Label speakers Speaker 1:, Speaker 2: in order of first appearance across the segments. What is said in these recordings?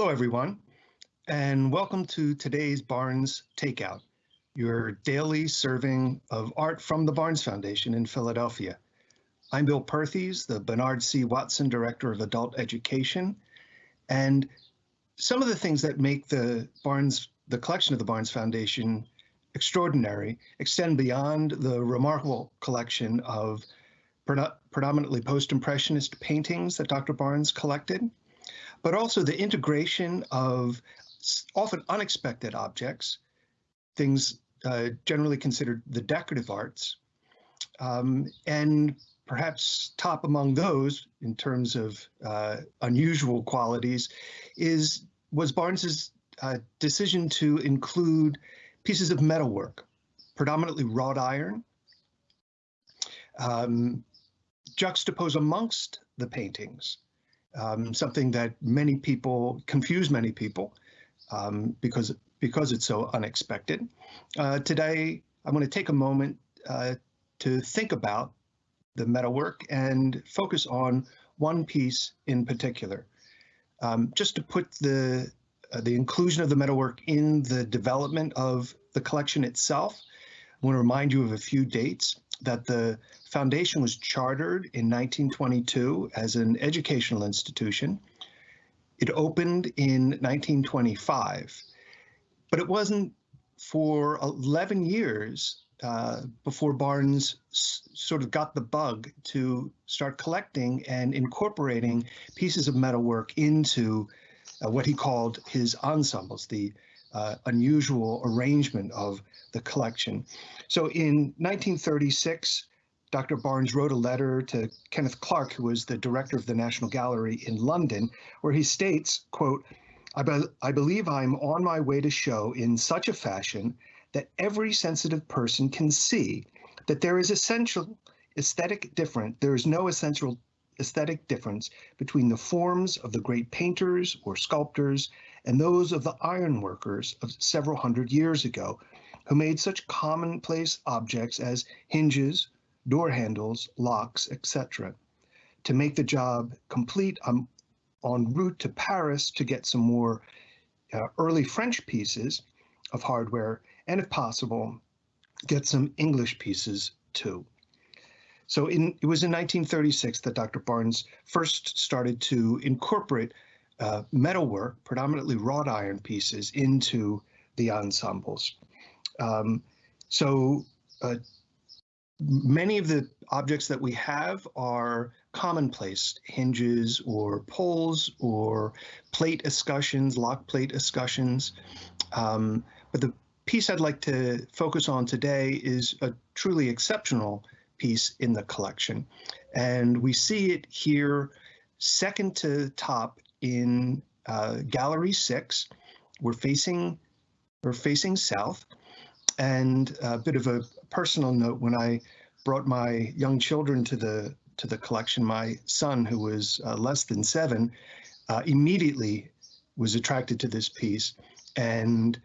Speaker 1: Hello, everyone, and welcome to today's Barnes Takeout, your daily serving of art from the Barnes Foundation in Philadelphia. I'm Bill Perthes, the Bernard C. Watson Director of Adult Education, and some of the things that make the Barnes, the collection of the Barnes Foundation extraordinary extend beyond the remarkable collection of predominantly post-impressionist paintings that Dr. Barnes collected, but also the integration of often unexpected objects, things uh, generally considered the decorative arts, um, and perhaps top among those in terms of uh, unusual qualities is was Barnes's uh, decision to include pieces of metalwork, predominantly wrought iron, um, juxtaposed amongst the paintings, um, something that many people confuse many people um, because because it's so unexpected. Uh, today, I'm going to take a moment uh, to think about the metalwork and focus on one piece in particular. Um, just to put the uh, the inclusion of the metalwork in the development of the collection itself, I want to remind you of a few dates that the foundation was chartered in 1922 as an educational institution. It opened in 1925, but it wasn't for 11 years uh, before Barnes sort of got the bug to start collecting and incorporating pieces of metalwork into uh, what he called his ensembles, the uh, unusual arrangement of the collection. So in 1936, Dr. Barnes wrote a letter to Kenneth Clark, who was the director of the National Gallery in London, where he states, quote, I, be I believe I'm on my way to show in such a fashion that every sensitive person can see that there is essential aesthetic difference. there is no essential aesthetic difference between the forms of the great painters or sculptors and those of the ironworkers of several hundred years ago, who made such commonplace objects as hinges, door handles, locks, etc. To make the job complete, I'm en route to Paris to get some more uh, early French pieces of hardware, and if possible, get some English pieces too. So in, it was in 1936 that Dr. Barnes first started to incorporate uh, metalwork, predominantly wrought iron pieces, into the ensembles. Um, so uh, many of the objects that we have are commonplace hinges or poles or plate escutcheons, lock plate escutcheons. Um, but the piece I'd like to focus on today is a truly exceptional piece in the collection. And we see it here second to top in uh, gallery six. We're facing, we're facing south. And a bit of a personal note, when I brought my young children to the to the collection, my son, who was uh, less than seven, uh, immediately was attracted to this piece and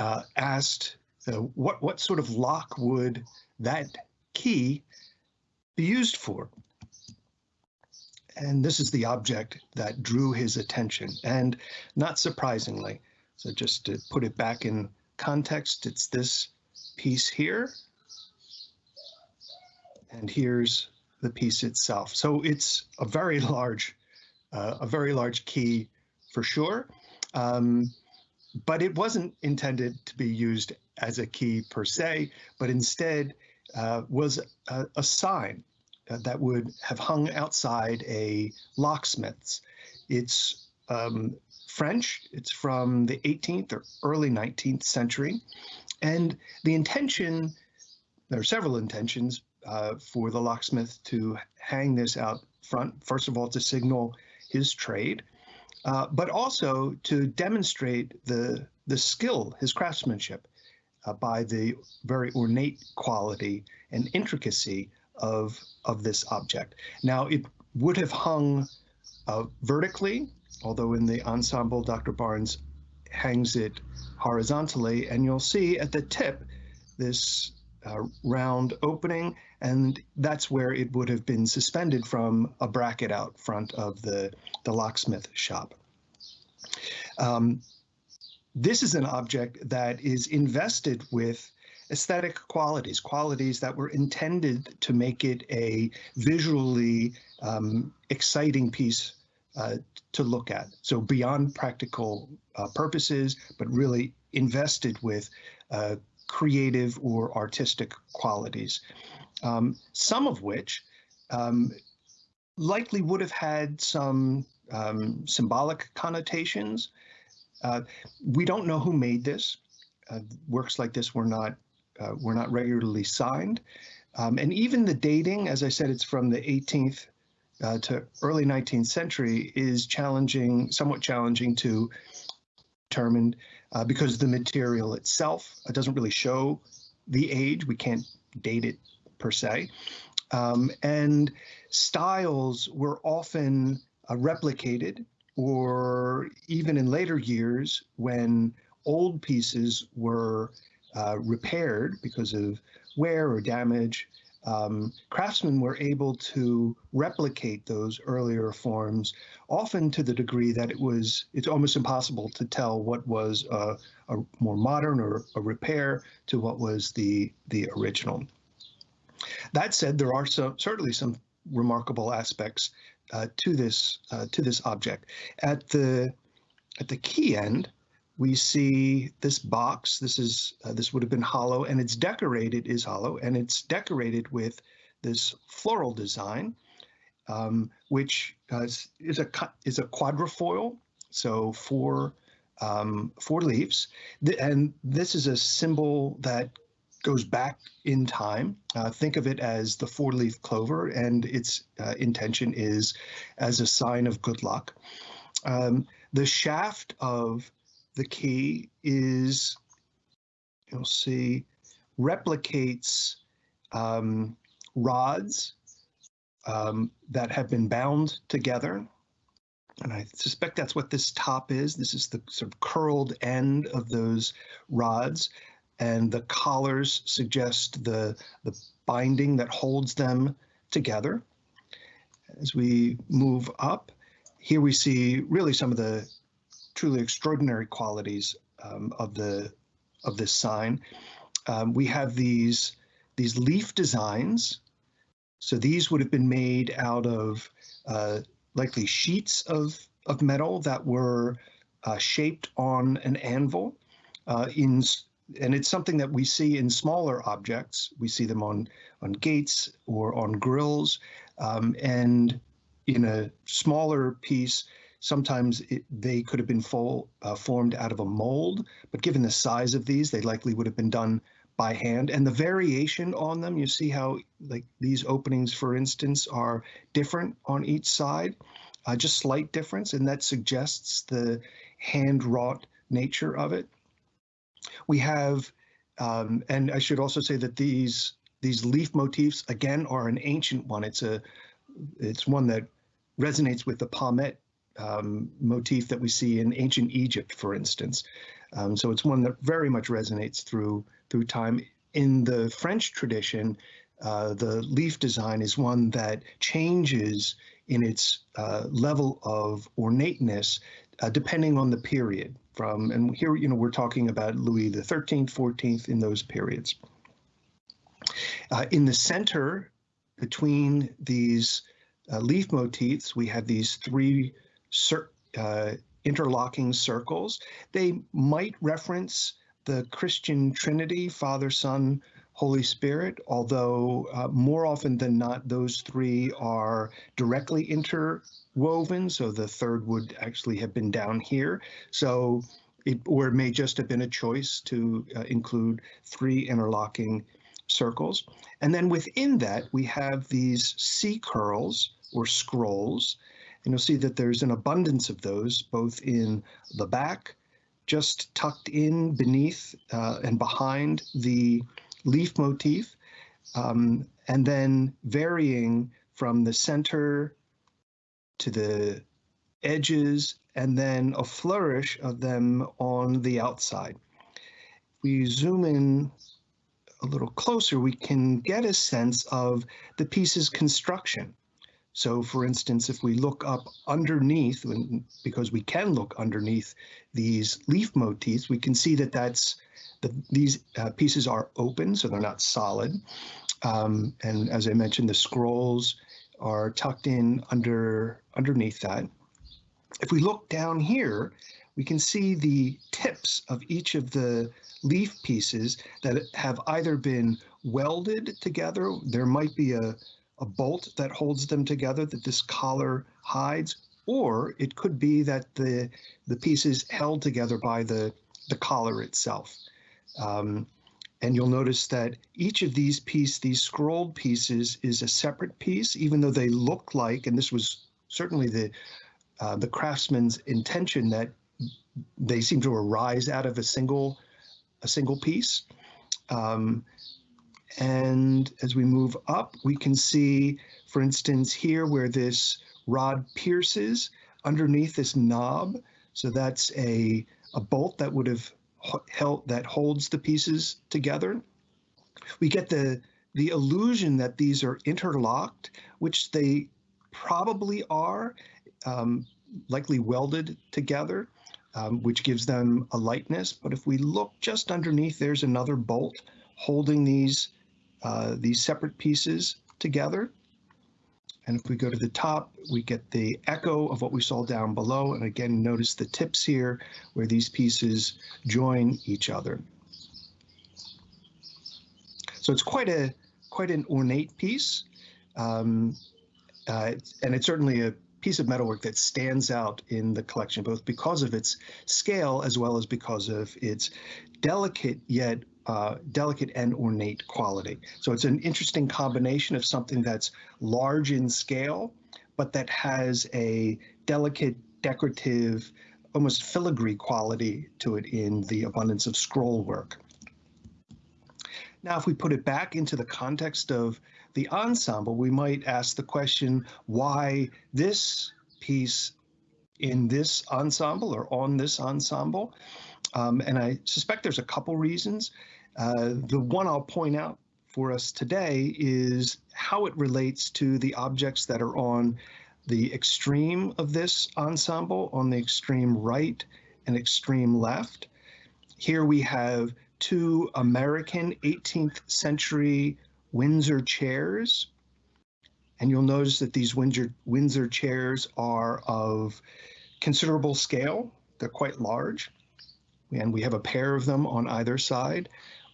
Speaker 1: uh, asked uh, what what sort of lock would that key be used for? And this is the object that drew his attention. And not surprisingly, so just to put it back in context, it's this piece here. And here's the piece itself. So it's a very large, uh, a very large key for sure. Um, but it wasn't intended to be used as a key per se, but instead uh, was a, a sign that would have hung outside a locksmith's. It's um, French, it's from the 18th or early 19th century, and the intention, there are several intentions uh, for the locksmith to hang this out front, first of all, to signal his trade, uh, but also to demonstrate the, the skill, his craftsmanship, uh, by the very ornate quality and intricacy of, of this object. Now, it would have hung uh, vertically, although in the ensemble, Dr. Barnes hangs it horizontally, and you'll see at the tip this uh, round opening, and that's where it would have been suspended from a bracket out front of the, the locksmith shop. Um, this is an object that is invested with aesthetic qualities, qualities that were intended to make it a visually um, exciting piece uh, to look at. So beyond practical uh, purposes, but really invested with uh, creative or artistic qualities, um, some of which um, likely would have had some um, symbolic connotations. Uh, we don't know who made this. Uh, works like this were not uh, were not regularly signed, um, and even the dating, as I said, it's from the 18th uh, to early 19th century, is challenging, somewhat challenging to determine uh, because the material itself doesn't really show the age. We can't date it per se. Um, and styles were often uh, replicated, or even in later years when old pieces were uh, repaired because of wear or damage, um, craftsmen were able to replicate those earlier forms, often to the degree that it was it's almost impossible to tell what was a, a more modern or a repair to what was the the original. That said, there are some certainly some remarkable aspects uh, to this uh, to this object. At the at the key end, we see this box. This is uh, this would have been hollow, and it's decorated is hollow, and it's decorated with this floral design, um, which uh, is a is a quadrifoil, so four um, four leaves, and this is a symbol that goes back in time. Uh, think of it as the four-leaf clover, and its uh, intention is as a sign of good luck. Um, the shaft of the key is, you'll see, replicates um, rods um, that have been bound together. And I suspect that's what this top is. This is the sort of curled end of those rods. And the collars suggest the, the binding that holds them together. As we move up, here we see really some of the truly extraordinary qualities um, of the of this sign. Um, we have these these leaf designs. So these would have been made out of uh, likely sheets of of metal that were uh, shaped on an anvil. Uh, in and it's something that we see in smaller objects. We see them on on gates or on grills, um, and in a smaller piece, Sometimes it, they could have been full, uh, formed out of a mold, but given the size of these, they likely would have been done by hand. And the variation on them, you see how like these openings, for instance, are different on each side, uh, just slight difference, and that suggests the hand wrought nature of it. We have, um, and I should also say that these these leaf motifs again are an ancient one. It's a it's one that resonates with the palmette um, motif that we see in ancient Egypt, for instance. Um, so it's one that very much resonates through through time. In the French tradition, uh, the leaf design is one that changes in its uh, level of ornateness uh, depending on the period. From and here, you know, we're talking about Louis the 13th, 14th in those periods. Uh, in the center, between these uh, leaf motifs, we have these three uh, interlocking circles. They might reference the Christian Trinity, Father, Son, Holy Spirit, although uh, more often than not, those three are directly interwoven. So the third would actually have been down here. So it, or it may just have been a choice to uh, include three interlocking circles. And then within that, we have these C curls or scrolls and you'll see that there's an abundance of those, both in the back, just tucked in beneath uh, and behind the leaf motif, um, and then varying from the center to the edges, and then a flourish of them on the outside. If we zoom in a little closer, we can get a sense of the piece's construction. So for instance, if we look up underneath, because we can look underneath these leaf motifs, we can see that that's the, these uh, pieces are open, so they're not solid. Um, and as I mentioned, the scrolls are tucked in under underneath that. If we look down here, we can see the tips of each of the leaf pieces that have either been welded together. There might be a, a bolt that holds them together that this collar hides, or it could be that the the piece is held together by the the collar itself. Um, and you'll notice that each of these piece, these scrolled pieces, is a separate piece, even though they look like, and this was certainly the uh, the craftsman's intention that they seem to arise out of a single a single piece. Um, and as we move up, we can see, for instance, here where this rod pierces underneath this knob. So that's a, a bolt that would have held that holds the pieces together. We get the the illusion that these are interlocked, which they probably are, um, likely welded together, um, which gives them a lightness. But if we look just underneath, there's another bolt holding these uh, these separate pieces together. And if we go to the top, we get the echo of what we saw down below. And again, notice the tips here where these pieces join each other. So it's quite a quite an ornate piece. Um, uh, and it's certainly a piece of metalwork that stands out in the collection, both because of its scale as well as because of its delicate yet uh, delicate and ornate quality. So it's an interesting combination of something that's large in scale, but that has a delicate, decorative, almost filigree quality to it in the abundance of scroll work. Now, if we put it back into the context of the ensemble, we might ask the question why this piece in this ensemble or on this ensemble. Um, and I suspect there's a couple reasons. Uh, the one I'll point out for us today is how it relates to the objects that are on the extreme of this ensemble, on the extreme right and extreme left. Here we have two American 18th century Windsor chairs. And you'll notice that these Windsor, Windsor chairs are of considerable scale. They're quite large. And we have a pair of them on either side.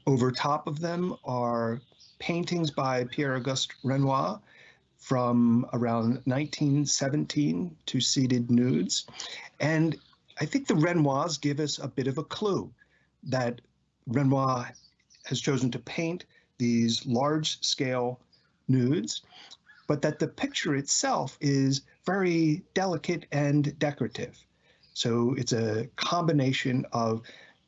Speaker 1: Over top of them are paintings by Pierre-Auguste Renoir from around 1917 to seated nudes. And I think the Renoirs give us a bit of a clue that Renoir has chosen to paint these large scale nudes, but that the picture itself is very delicate and decorative. So it's a combination of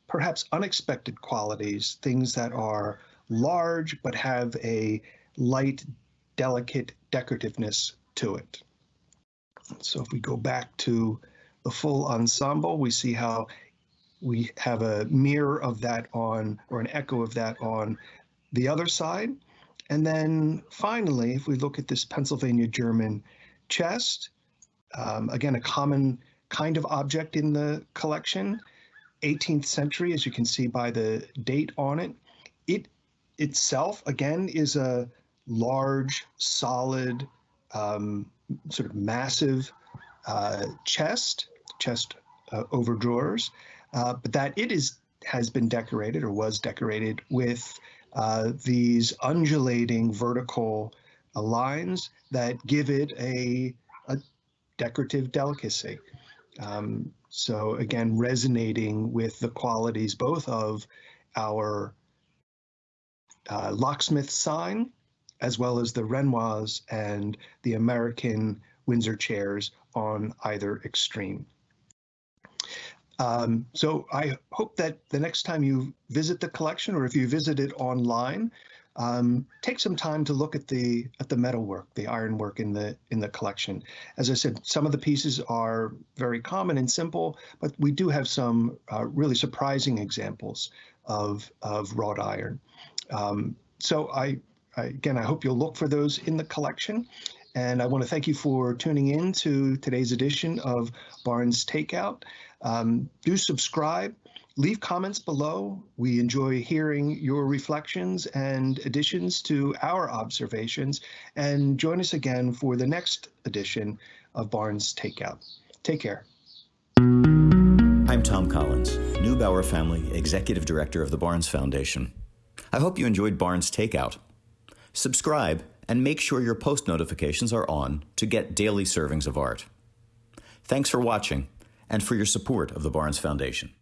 Speaker 1: perhaps unexpected qualities, things that are large but have a light, delicate decorativeness to it. So if we go back to the full ensemble, we see how we have a mirror of that on, or an echo of that on the other side. And then finally, if we look at this Pennsylvania German chest, um, again, a common kind of object in the collection, 18th century, as you can see by the date on it. It itself, again, is a large, solid, um, sort of massive uh, chest, chest uh, over drawers, uh, but that it is has been decorated or was decorated with uh, these undulating vertical uh, lines that give it a, a decorative delicacy. Um, so again, resonating with the qualities both of our uh, locksmith sign, as well as the Renoirs and the American Windsor chairs on either extreme. Um, so I hope that the next time you visit the collection, or if you visit it online, um, take some time to look at the at the metalwork, the ironwork in the in the collection. As I said, some of the pieces are very common and simple, but we do have some uh, really surprising examples of of wrought iron. Um, so I, I, again, I hope you'll look for those in the collection. and I want to thank you for tuning in to today's edition of Barnes Takeout. Um, do subscribe, leave comments below. We enjoy hearing your reflections and additions to our observations, and join us again for the next edition of Barnes Takeout. Take care.
Speaker 2: I'm Tom Collins, Neubauer Family Executive Director of the Barnes Foundation. I hope you enjoyed Barnes Takeout. Subscribe and make sure your post notifications are on to get daily servings of art. Thanks for watching and for your support of the Barnes Foundation.